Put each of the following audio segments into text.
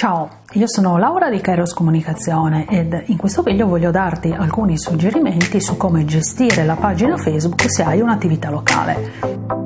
Ciao, io sono Laura di Kairos Comunicazione ed in questo video voglio darti alcuni suggerimenti su come gestire la pagina Facebook se hai un'attività locale.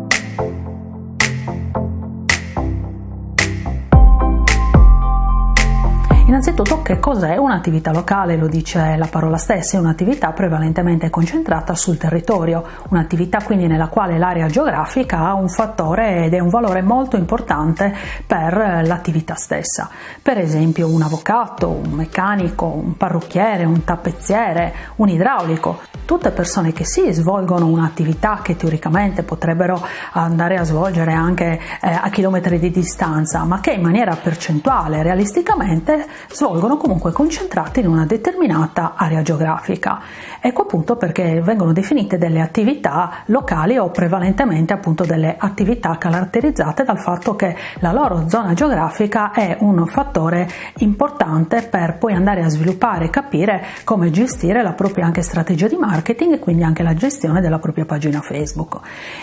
Innanzitutto che cos'è un'attività locale? Lo dice la parola stessa, è un'attività prevalentemente concentrata sul territorio, un'attività quindi nella quale l'area geografica ha un fattore ed è un valore molto importante per l'attività stessa. Per esempio un avvocato, un meccanico, un parrucchiere, un tappezziere, un idraulico, tutte persone che sì svolgono un'attività che teoricamente potrebbero andare a svolgere anche eh, a chilometri di distanza, ma che in maniera percentuale realisticamente svolgono comunque concentrati in una determinata area geografica. Ecco appunto perché vengono definite delle attività locali o prevalentemente appunto delle attività caratterizzate dal fatto che la loro zona geografica è un fattore importante per poi andare a sviluppare e capire come gestire la propria anche strategia di marketing e quindi anche la gestione della propria pagina Facebook.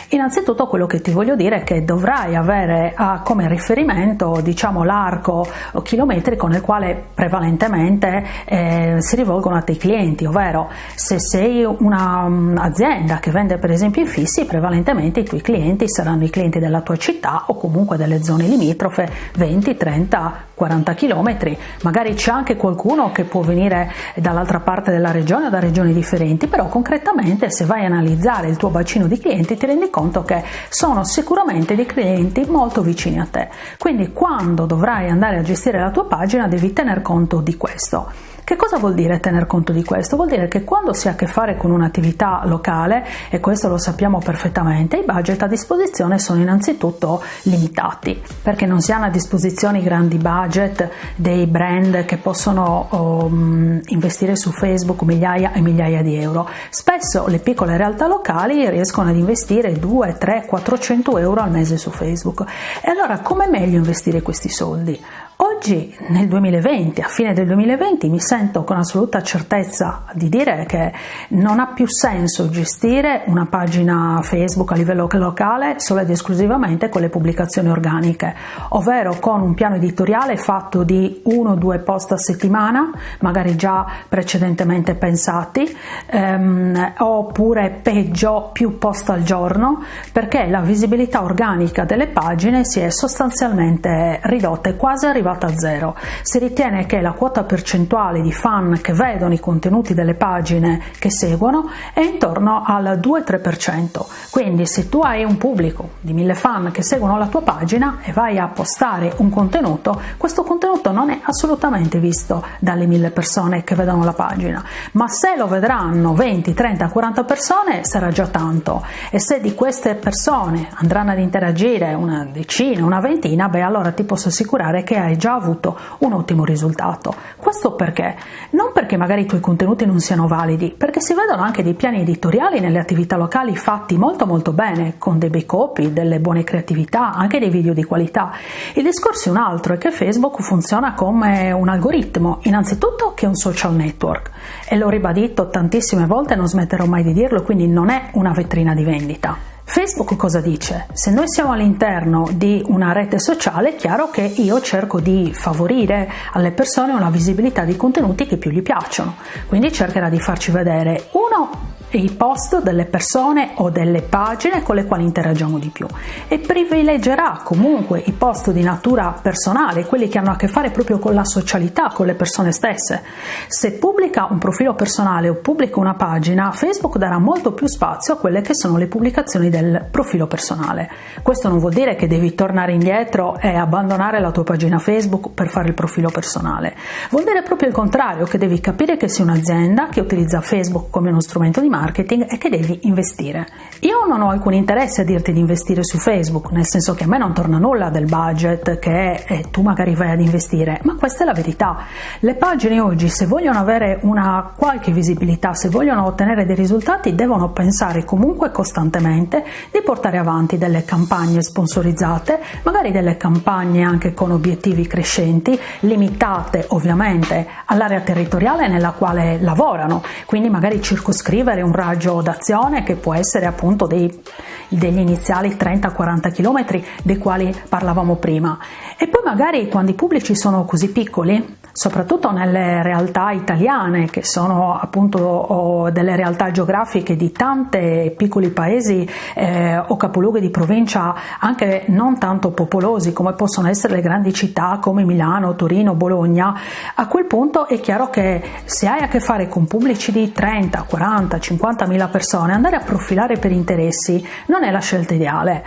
Innanzitutto quello che ti voglio dire è che dovrai avere come riferimento diciamo l'arco chilometrico nel quale prevalentemente eh, si rivolgono a te clienti, ovvero se sei un'azienda che vende per esempio infissi, prevalentemente i tuoi clienti saranno i clienti della tua città o comunque delle zone limitrofe 20, 30, 40 km, magari c'è anche qualcuno che può venire dall'altra parte della regione o da regioni differenti, però concretamente se vai a analizzare il tuo bacino di clienti ti rendi conto che sono sicuramente dei clienti molto vicini a te. Quindi quando dovrai andare a gestire la tua pagina devi tener conto di questo. Che cosa vuol dire tener conto di questo? Vuol dire che quando si ha a che fare con un'attività locale, e questo lo sappiamo perfettamente, i budget a disposizione sono innanzitutto limitati, perché non si hanno a disposizione i grandi budget dei brand che possono um, investire su Facebook migliaia e migliaia di euro. Spesso le piccole realtà locali riescono ad investire 2, 3, 400 euro al mese su Facebook. E allora come meglio investire questi soldi? Oggi, nel 2020, a fine del 2020, mi sento con assoluta certezza di dire che non ha più senso gestire una pagina Facebook a livello locale solo ed esclusivamente con le pubblicazioni organiche, ovvero con un piano editoriale fatto di uno o due post a settimana, magari già precedentemente pensati, ehm, oppure peggio più post al giorno, perché la visibilità organica delle pagine si è sostanzialmente ridotta e quasi arrivata zero. Si ritiene che la quota percentuale di fan che vedono i contenuti delle pagine che seguono è intorno al 2-3%. Quindi se tu hai un pubblico di mille fan che seguono la tua pagina e vai a postare un contenuto, questo contenuto non è assolutamente visto dalle mille persone che vedono la pagina, ma se lo vedranno 20, 30, 40 persone sarà già tanto e se di queste persone andranno ad interagire una decina, una ventina, beh allora ti posso assicurare che hai già avuto un ottimo risultato. Questo perché? Non perché magari i tuoi contenuti non siano validi, perché si vedono anche dei piani editoriali nelle attività locali fatti molto molto bene, con dei bei copy, delle buone creatività, anche dei video di qualità. Il discorso è un altro, è che Facebook funziona come un algoritmo, innanzitutto che è un social network, e l'ho ribadito tantissime volte non smetterò mai di dirlo, quindi non è una vetrina di vendita. Facebook cosa dice? Se noi siamo all'interno di una rete sociale è chiaro che io cerco di favorire alle persone una visibilità di contenuti che più gli piacciono, quindi cercherà di farci vedere uno i post delle persone o delle pagine con le quali interagiamo di più e privilegerà comunque i post di natura personale, quelli che hanno a che fare proprio con la socialità, con le persone stesse. Se pubblica un profilo personale o pubblica una pagina, Facebook darà molto più spazio a quelle che sono le pubblicazioni del profilo personale. Questo non vuol dire che devi tornare indietro e abbandonare la tua pagina Facebook per fare il profilo personale. Vuol dire proprio il contrario, che devi capire che sei un'azienda che utilizza Facebook come uno strumento di marketing marketing è che devi investire. Io non ho alcun interesse a dirti di investire su Facebook, nel senso che a me non torna nulla del budget che eh, tu magari vai ad investire, ma questa è la verità. Le pagine oggi, se vogliono avere una qualche visibilità, se vogliono ottenere dei risultati, devono pensare comunque costantemente di portare avanti delle campagne sponsorizzate, magari delle campagne anche con obiettivi crescenti, limitate ovviamente all'area territoriale nella quale lavorano, quindi magari circoscrivere un un raggio d'azione che può essere appunto dei, degli iniziali 30-40 km dei quali parlavamo prima. E poi magari quando i pubblici sono così piccoli, soprattutto nelle realtà italiane che sono appunto delle realtà geografiche di tanti piccoli paesi eh, o capoluoghi di provincia anche non tanto popolosi come possono essere le grandi città come Milano, Torino, Bologna, a quel punto è chiaro che se hai a che fare con pubblici di 30, 40, 50 mila persone, andare a profilare per interessi non è la scelta ideale.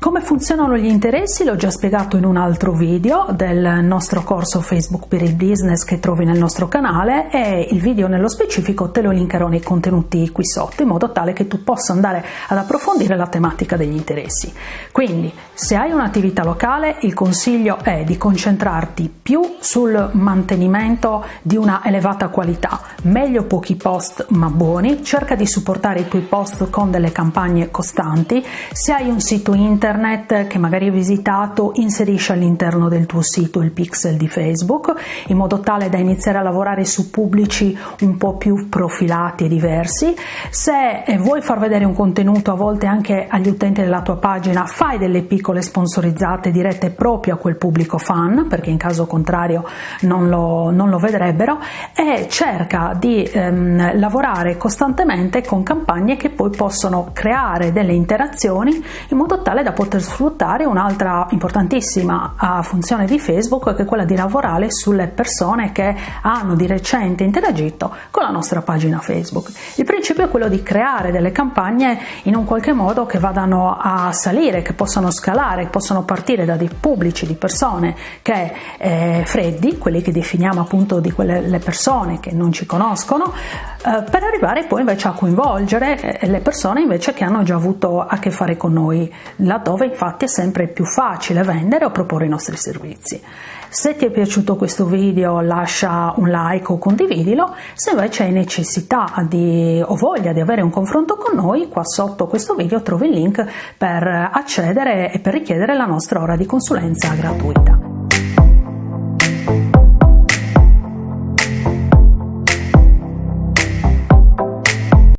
Come funzionano gli interessi l'ho già spiegato in un altro video del nostro corso Facebook per il business che trovi nel nostro canale e il video nello specifico te lo linkerò nei contenuti qui sotto in modo tale che tu possa andare ad approfondire la tematica degli interessi. Quindi se hai un'attività locale il consiglio è di concentrarti più sul mantenimento di una elevata qualità, meglio pochi post ma buoni, cerca di supportare i tuoi post con delle campagne costanti, se hai un sito internet internet che magari hai visitato, inserisci all'interno del tuo sito il pixel di Facebook in modo tale da iniziare a lavorare su pubblici un po' più profilati e diversi. Se eh, vuoi far vedere un contenuto a volte anche agli utenti della tua pagina, fai delle piccole sponsorizzate dirette proprio a quel pubblico fan, perché in caso contrario non lo, non lo vedrebbero, e cerca di ehm, lavorare costantemente con campagne che poi possono creare delle interazioni in modo tale da poter sfruttare un'altra importantissima uh, funzione di Facebook che è quella di lavorare sulle persone che hanno di recente interagito con la nostra pagina Facebook. Il principio è quello di creare delle campagne in un qualche modo che vadano a salire, che possano scalare, che possano partire da dei pubblici di persone che eh, freddi, quelli che definiamo appunto di quelle le persone che non ci conoscono, eh, per arrivare poi invece a coinvolgere eh, le persone invece che hanno già avuto a che fare con noi, laddove infatti è sempre più facile vendere o proporre i nostri servizi. Se ti è piaciuto questo video lascia un like o condividilo, se invece hai necessità di, o voglia di avere un confronto con noi, qua sotto questo video trovi il link per accedere e per richiedere la nostra ora di consulenza gratuita.